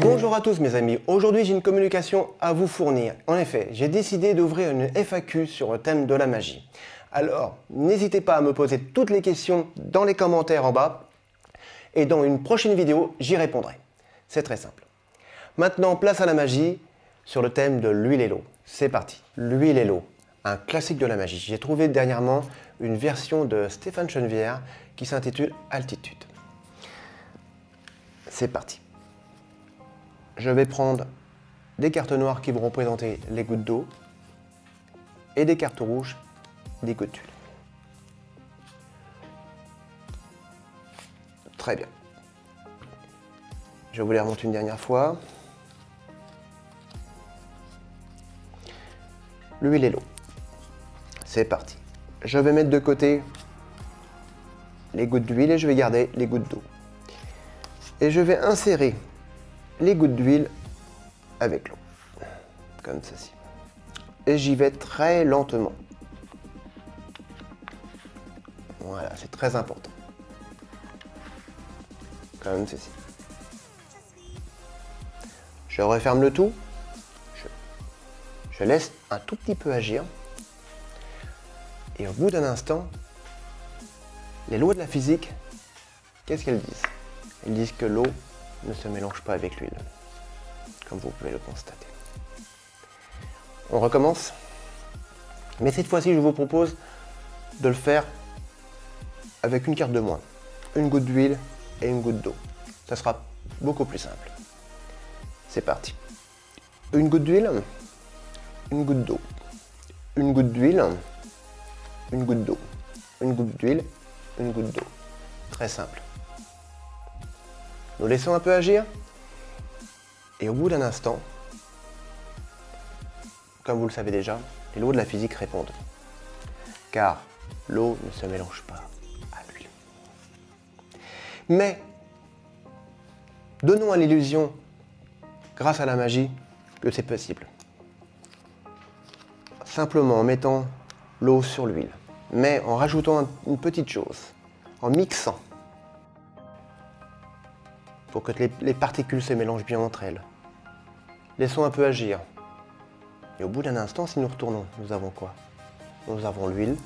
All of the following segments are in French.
Bonjour à tous mes amis, aujourd'hui j'ai une communication à vous fournir. En effet, j'ai décidé d'ouvrir une FAQ sur le thème de la magie. Alors, n'hésitez pas à me poser toutes les questions dans les commentaires en bas et dans une prochaine vidéo, j'y répondrai. C'est très simple. Maintenant, place à la magie sur le thème de l'huile et l'eau. C'est parti. L'huile et l'eau, un classique de la magie. J'ai trouvé dernièrement une version de Stéphane Chenevière qui s'intitule Altitude. C'est parti. Je vais prendre des cartes noires qui vont représenter les gouttes d'eau et des cartes rouges, des gouttes d'huile. Très bien. Je vous les remonte une dernière fois. L'huile et l'eau. C'est parti. Je vais mettre de côté les gouttes d'huile et je vais garder les gouttes d'eau. Et je vais insérer les gouttes d'huile avec l'eau, comme ceci. Et j'y vais très lentement. Voilà, c'est très important. Comme ceci. Je referme le tout. Je, laisse un tout petit peu agir. Et au bout d'un instant, les lois de la physique, qu'est-ce qu'elles disent? Elles disent que l'eau ne se mélange pas avec l'huile, comme vous pouvez le constater. On recommence Mais cette fois-ci, je vous propose de le faire avec une carte de moins. Une goutte d'huile et une goutte d'eau. Ça sera beaucoup plus simple. C'est parti. Une goutte d'huile, une goutte d'eau, une goutte d'huile, une goutte d'eau, une goutte d'huile, une goutte d'eau. Très simple. Nous laissons un peu agir. Et au bout d'un instant, comme vous le savez déjà, les lois de la physique répondent. Car l'eau ne se mélange pas à l'huile. Mais, donnons à l'illusion grâce à la magie, que c'est possible. Simplement en mettant l'eau sur l'huile, mais en rajoutant une petite chose, en mixant, pour que les, particules se mélangent bien entre elles. Laissons un peu agir. Et au bout d'un instant, si nous retournons, nous avons quoi? Nous avons l'huile,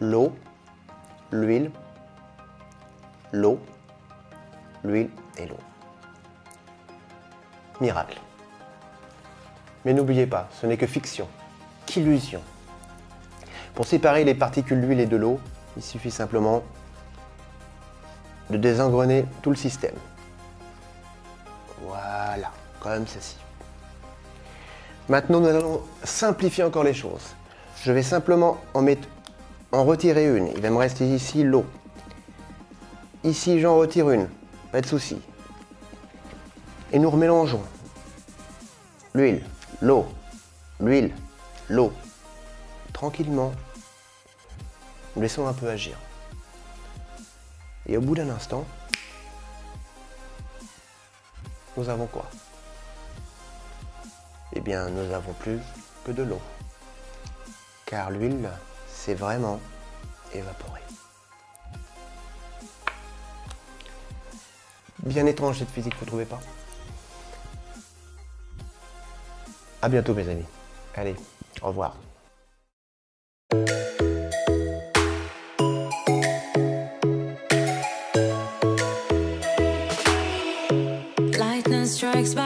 l'eau, l'huile, l'eau, l'huile et l'eau miracle. Mais n'oubliez pas, ce n'est que fiction, qu'illusion. Pour séparer les particules d'huile et de l'eau, il suffit simplement de désengrener tout le système. Voilà, comme ceci. Maintenant, nous allons simplifier encore les choses. Je vais simplement en, mettre, en retirer une. Il va me rester ici l'eau. Ici, j'en retire une. Pas de souci et nous remélangeons l'huile, l'eau, l'huile, l'eau. Tranquillement, nous laissons un peu agir. Et au bout d'un instant, nous avons quoi? Eh bien, nous n'avons plus que de l'eau. Car l'huile s'est vraiment évaporée. Bien étrange cette physique, vous ne trouvez pas? À bientôt mes amis. Allez, au revoir. I expect.